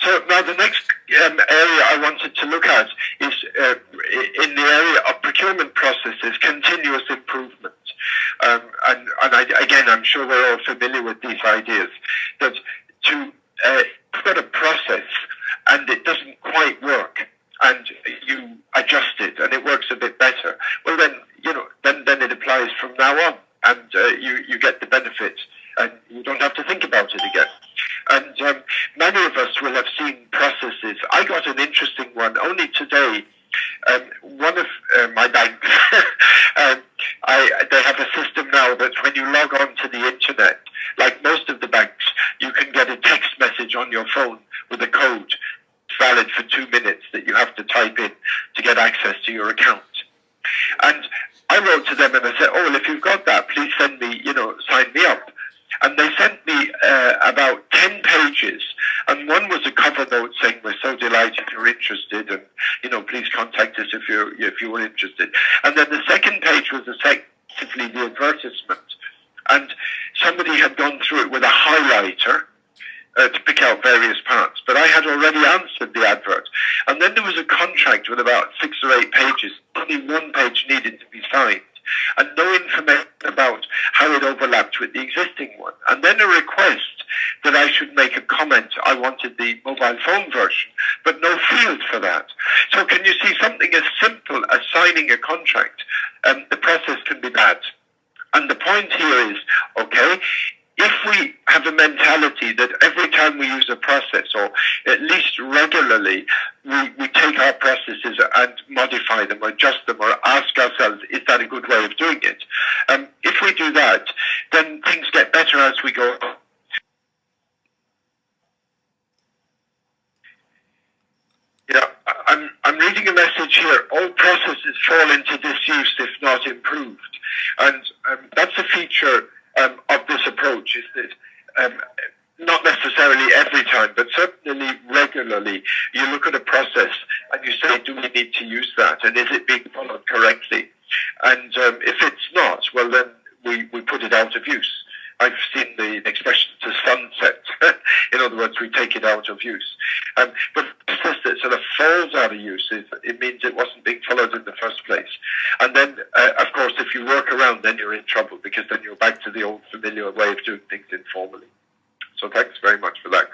So now the next um, area I wanted to look at is uh, in the area of procurement processes, continuous improvement. Um, and, and I, again, I'm sure we're all familiar with these ideas that to uh, put a process and it doesn't quite work and you adjust it and it works a bit better, well then, you know, then, then it applies from now on and uh, you, you get the benefits and you don't have to think about it again. And um, many of us will have seen processes. I got an interesting one only today. Um, one of uh, my banks, um, I, they have a system now that when you log on to the internet, like most of the banks, you can get a text message on your phone with a code valid for two minutes that you have to type in to get access to your account. And I wrote to them and I said, oh, well, if you've got that, please send me, you know, sign me up. And they sent me uh, about 10 pages. And one was a cover note saying, we're so delighted you're interested. And, you know, please contact us if you're, if you were interested. And then the second page was effectively the advertisement. And somebody had gone through it with a highlighter uh, to pick out various parts. But I had already answered the advert. And then there was a contract with about six or eight pages. Only one page needed to be signed. And no information about how it overlapped with the existing one. And then a request that I should make a comment. I wanted the mobile phone version, but no field for that. So can you see something as simple as signing a contract? Um, the process can be bad. And the point here is, okay, if we have a mentality that every time we use a process, or at least regularly, we, we take our processes and modify them, or adjust them, or ask ourselves, is that a good way of doing it? Um, if we do that, then things get better as we go Yeah, I'm, I'm reading a message here. All processes fall into disuse if not improved. And um, that's a feature um, of this approach is that um, not necessarily every time, but certainly regularly, you look at a process and you say, do we need to use that? And is it being followed correctly? And um, if it's not, well, then we, we put it out of use. I've seen the expression to sunset. In other words, we take it out of use. Um, but process that sort of falls out of use, it, it means it wasn't being followed in the first place. And then, uh, of course, if you work around, then you're in trouble because then you're back to the old familiar way of doing things informally. So thanks very much for that.